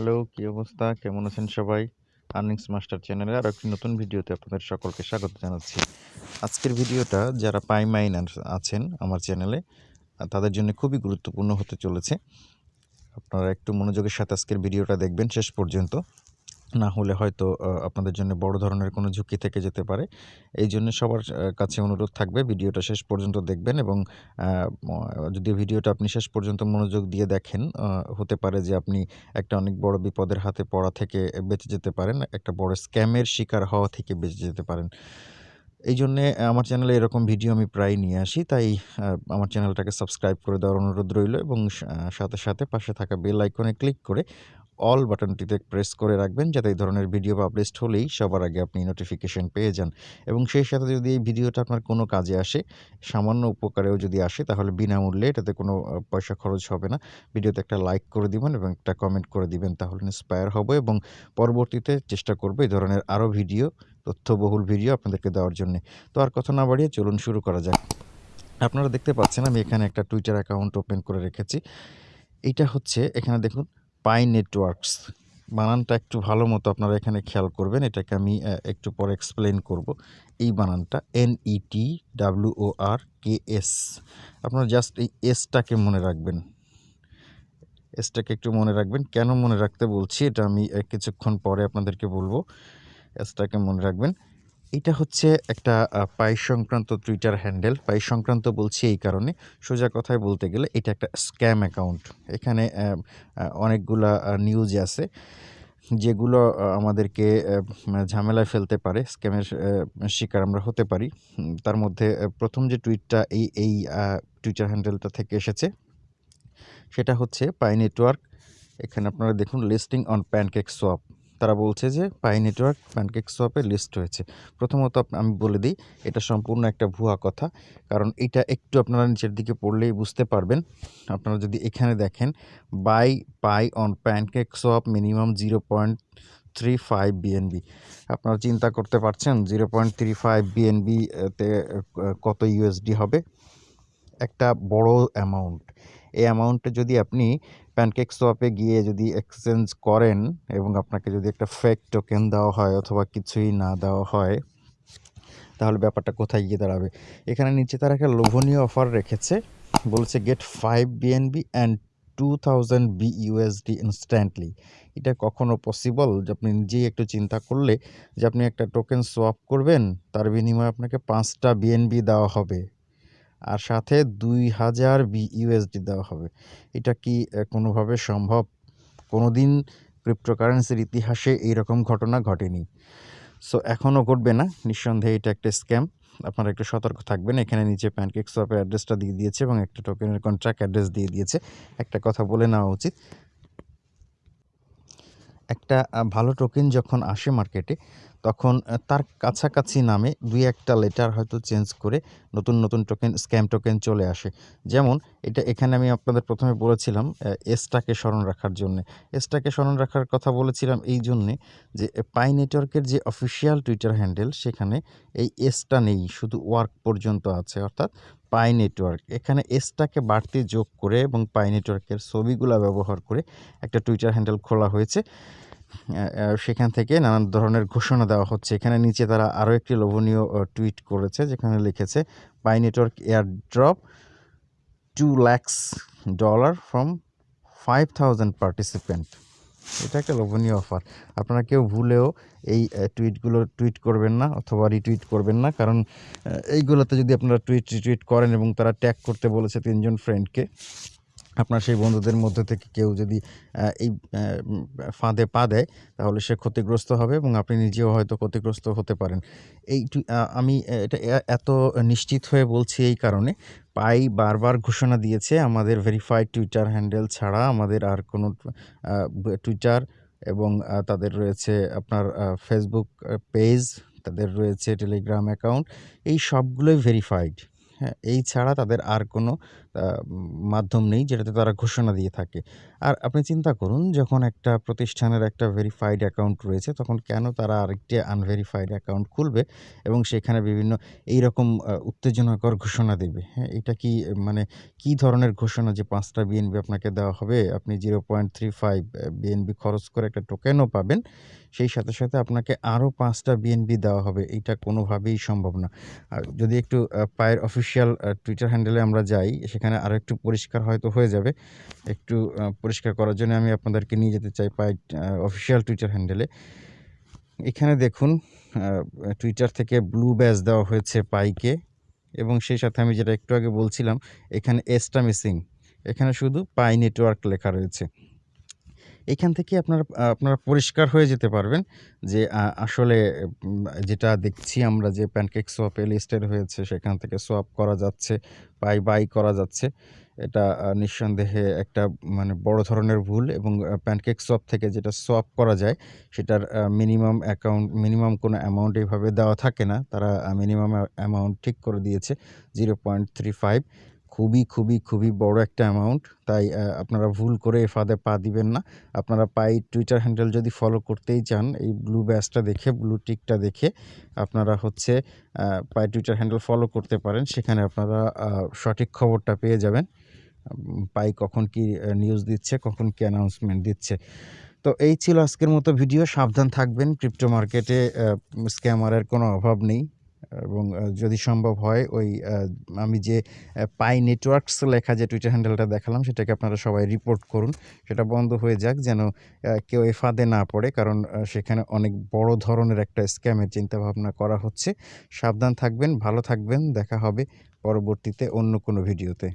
Hello, কি অবস্থা? কেমন আছেন সবাই? আর্নিংস মাস্টার চ্যানেলে আর একটি নতুন ভিডিওতে আপনাদের সকলকে স্বাগত জানাচ্ছি। আজকের ভিডিওটা যারা পাই মাইনার আছেন আমার চ্যানেলে তাদের জন্য খুবই গুরুত্বপূর্ণ হতে চলেছে। আপনারা একটু মনোযোগের সাথে আজকের ভিডিওটা দেখবেন শেষ পর্যন্ত। না হলে হয়তো আপনাদের জন্য বড় ধরনের কোনো ঝুঁকি থেকে যেতে পারে। এইজন্য সবার কাছে অনুরোধ থাকবে ভিডিওটা শেষ পর্যন্ত দেখবেন এবং যদি ভিডিওটা আপনি শেষ পর্যন্ত মনোযোগ দিয়ে দেখেন হতে পারে যে আপনি একটা অনেক বড় বিপদের হাতে পড়া থেকে বেঁচে যেতে পারেন। একটা বড় স্ক্যামের শিকার হওয়া থেকে বেঁচে যেতে পারেন। এই জন্যে আমার চ্যানেলে এরকম ভিডিও আমি প্রায়ই নিয়ে আসি। তাই আমার চ্যানেলটাকে সাবস্ক্রাইব করে দেওয়ার অনুরোধ রইল এবং সাথে, সাথে পাশে থাকা বেল আইকনে ক্লিক করে অল বাটনটিতে প্রেস করে রাখবেন যাতে এই ধরনের ভিডিও পাবলিশড হলেই সবার আগে আপনি নোটিফিকেশন পেয়ে যান। এবং সেই সাথে যদি এই ভিডিওটা আপনার কোনো কাজে আসে, সামান্য উপকারেও যদি আসে তাহলে বিনামূল্যে এটাতে কোনো পয়সা খরচ হবে না। ভিডিওতে একটা লাইক করে দিবেন এবং একটা কমেন্ট করে দিবেন তাহলে ইন্সপায়ার হব এবং পরবর্তীতে চেষ্টা করব এই ধরনের আরও ভিডিও, তথ্যবহুল ভিডিও আপনাদেরকে দেওয়ার জন্যে। তো আর কথা না বাড়িয়ে চলুন শুরু করা যাক। আপনারা দেখতে পাচ্ছেন আমি এখানে একটা টুইটার অ্যাকাউন্ট ওপেন করে রেখেছি। এইটা হচ্ছে এখানে দেখুন পাই নেটওয়ার্কস বানানটা একটু ভালো মতো আপনারা এখানে খেয়াল করবেন। এটাকে আমি একটু পরে এক্সপ্লেন করব। এই বানানটা এন-ই-টি ডাব্লিউ-ও-আর-কে-এস আপনারা জাস্ট এই এসটাকে মনে রাখবেন। এসটাকে একটু মনে রাখবেন। কেন মনে রাখতে বলছি, এটা আমি কিছুক্ষণ পরে আপনাদেরকে বলব। এসটাকে মনে রাখবেন। এইটা হচ্ছে একটা পাই সংক্রান্ত টুইটার হ্যান্ডেল। পাই সংক্রান্ত বলছি এই কারণে, সোজা কথায় বলতে গেলে এটা একটা স্ক্যাম অ্যাকাউন্ট। এখানে অনেকগুলা নিউজ আছে যেগুলো আমাদেরকে ঝামেলায় ফেলতে পারে। স্ক্যামের শিকার আমরা হতে পারি। তার মধ্যে প্রথম যে টুইটটা এই এই টুইটার হ্যান্ডেলটা থেকে এসেছে সেটা হচ্ছে পাই নেটওয়ার্ক। এখানে আপনারা দেখুন লিস্টিং অন প্যানকেকস্বপ। তারা বলছে যে পাই নেটওয়ার্ক প্যানকেকস্বপে লিস্ট হয়েছে। প্রথমত আমি বলে দিই, এটা সম্পূর্ণ একটা ভুয়া কথা। কারণ এটা একটু আপনারা নিচের দিকে পড়লেই বুঝতে পারবেন। আপনারা যদি এখানে দেখেন, buy Pi on PancakeSwap minimum 0.35 BNB. আপনারা চিন্তা করতে পারছেন 0.35 বিএনবি এতে আ কত ইউএসডি হবে? একটা বড় অ্যামাউন্ট। এই অ্যামাউন্টে যদি আপনি প্যানকেকস্বপে গিয়ে যদি এক্সচেঞ্জ করেন এবং আপনাকে যদি একটা ফেক টোকেন দেওয়া হয় অথবা কিছুই না দেওয়া হয় তাহলে ব্যাপারটা কোথায় গিয়ে দাঁড়াবে? এখানে নিচে তারা একটা লোভনীয় অফার রেখেছে। বলছে get five BNB and 2000 BUSD instantly. এটা কখনো পসিবল? যে আপনি নিজেই একটু চিন্তা করলে যে আপনি একটা টোকেন সোয়াপ করবেন, তার বিনিময়ে আপনাকে পাঁচটা বিএনবি দেওয়া হবে। আর সাথে দুই হাজার বি ইউএসডি দেওয়া হবে। এটা কি কোনোভাবে সম্ভব? কোনোদিন ক্রিপ্টোকারেন্সির ইতিহাসে এইরকম ঘটনা ঘটেনি। সো এখনও ঘটবে না। নিঃসন্দেহে এটা একটা স্ক্যাম। আপনারা একটু সতর্ক থাকবেন। এখানে নিচে প্যানকেকস্বপের অ্যাড্রেসটা দিয়ে দিয়েছে এবং একটা টোকেনের কন্ট্রাক্ট অ্যাড্রেস দিয়ে দিয়েছে। একটা কথা বলে নেওয়া উচিত। একটা ভালো টোকেন যখন আসে মার্কেটে তখন তার কাছাকাছি নামে দুই একটা লেটার হয়তো চেঞ্জ করে নতুন, নতুন টোকেন স্ক্যাম টোকেন চলে আসে। যেমন এটা এখানে আমি আপনাদের প্রথমে বলেছিলাম এসটাকে স্মরণ রাখার জন্যে। এসটাকে স্মরণ রাখার কথা বলেছিলাম এই জন্যে যে পাই নেটওয়ার্কের যে অফিসিয়াল টুইটার হ্যান্ডেল সেখানে এই এসটা নেই। শুধু ওয়ার্ক পর্যন্ত আছে অর্থাৎ পাই নেটওয়ার্ক। এখানে এসটাকে বাড়তি যোগ করে এবং পাই নেটওয়ার্কের ছবিগুলা ব্যবহার করে একটা টুইটার হ্যান্ডেল খোলা হয়েছে। সেখান থেকে নানান ধরনের ঘোষণা দেওয়া হচ্ছে। এখানে নিচে তারা আরও একটি লোভনীয় টুইট করেছে, যেখানে লিখেছে Pi network airdrop 2 lakhs dollar from 5000 participant. এটা একটা লোভনীয় অফার। আপনারা কেউ ভুলেও এই টুইটগুলো টুইট করবেন না অথবা রিটুইট করবেন না। কারণ এইগুলোতে যদি আপনারা টুইট রিটুইট করেন এবং তারা ট্যাগ করতে বলেছে তিনজন ফ্রেন্ডকে। আপনার সেই বন্ধুদের মধ্যে থেকে কেউ যদি এই ফাঁদে পা দেয় তাহলে সে ক্ষতিগ্রস্ত হবে এবং আপনি নিজেও হয়তো ক্ষতিগ্রস্ত হতে পারেন। এই আমি এটা এত নিশ্চিত হয়ে বলছি এই কারণে পাই বারবার ঘোষণা দিয়েছে আমাদের ভেরিফাইড টুইটার হ্যান্ডেল ছাড়া আমাদের আর কোনো টুইটার এবং তাদের রয়েছে আপনার ফেসবুক পেজ, তাদের রয়েছে টেলিগ্রাম অ্যাকাউন্ট এই সবগুলোই ভেরিফাইড। হ্যাঁ এই ছাড়া তাদের আর কোনো মাধ্যম নেই যেটাতে তারা ঘোষণা দিয়ে থাকে। আর আপনি চিন্তা করুন যখন একটা প্রতিষ্ঠানের একটা ভেরিফাইড অ্যাকাউন্ট রয়েছে তখন কেন তারা আরেকটি আনভেরিফাইড অ্যাকাউন্ট খুলবে এবং সেখানে বিভিন্ন এই রকম উত্তেজনাকর ঘোষণা দেবে, হ্যাঁ? এটা কি মানে কি ধরনের ঘোষণা যে ৫ টা বিএনপি আপনাকে দেওয়া হবে, আপনি zero point three five BNB খরচ করে একটা টোকেনও পাবেন। সেই সাথে, সাথে আপনাকে আরও ৫ টা বিএনপি দেওয়া হবে। এটা কোনোভাবেই সম্ভব না। আর যদি একটু পায়ের অফিসিয়াল টুইটার হ্যান্ডেলে আমরা যাই সেখানে আরও একটু পরিষ্কার হয়তো হয়ে যাবে। একটু পরিষ্কার করার জন্য আমি আপনাদেরকে নিয়ে যেতে চাই পাই অফিসিয়াল টুইটার হ্যান্ডেলে। এখানে দেখুন টুইটার থেকে ব্লু ব্যাজ দেওয়া হয়েছে পাইকে এবং সেই সাথে আমি যেটা একটু আগে বলছিলাম, এখানে এসটা মিসিং। এখানে শুধু পাই নেটওয়ার্ক লেখা রয়েছে। এখান থেকে আপনারা আপনারা পরিষ্কার হয়ে যেতে পারবেন যে আসলে যেটা দেখছি আমরা যে প্যানকেক সোয়াপে লিস্টেড হয়েছে সেখান থেকে সোয়াপ করা যাচ্ছে, পাই বাই করা যাচ্ছে। এটা নিঃসন্দেহে একটা মানে বড় ধরনের ভুল এবং প্যানকেক সোয়াপ থেকে যেটা সোয়াপ করা যায় সেটার মিনিমাম অ্যাকাউন্ট মিনিমাম কোনো অ্যামাউন্ট এইভাবে দেওয়া থাকে না। তারা মিনিমাম অ্যামাউন্ট ঠিক করে দিয়েছে 0.35 খুবই, খুবই, খুবই বড় একটা অ্যামাউন্ট। তাই আপনারা ভুল করে এ পা দিবেন না। আপনারা পাই টুইটার হ্যান্ডেল যদি ফলো করতেই চান এই ব্লু ব্যাজটা দেখে, ব্লু টিকটা দেখে আপনারা হচ্ছে পাই টুইটার হ্যান্ডেল ফলো করতে পারেন। সেখানে আপনারা সঠিক খবরটা পেয়ে যাবেন। পাই কখন কি নিউজ দিচ্ছে, কখন কি অ্যানাউন্সমেন্ট দিচ্ছে। তো এই ছিল আজকের মতো ভিডিও। সাবধান থাকবেন। ক্রিপ্টো মার্কেটে স্ক্যামারের কোনো অভাব নেই এবং যদি সম্ভব হয় ওই আমি যে পাই নেটওয়ার্কস লেখা যে টুইটার হ্যান্ডেলটা দেখালাম সেটাকে আপনারা সবাই রিপোর্ট করুন। সেটা বন্ধ হয়ে যাক যেন কেউ এ ফাঁদে না পড়ে। কারণ সেখানে অনেক বড় ধরনের একটা স্ক্যামের চিন্তাভাবনা করা হচ্ছে। সাবধান থাকবেন, ভালো থাকবেন। দেখা হবে পরবর্তীতে অন্য কোনো ভিডিওতে।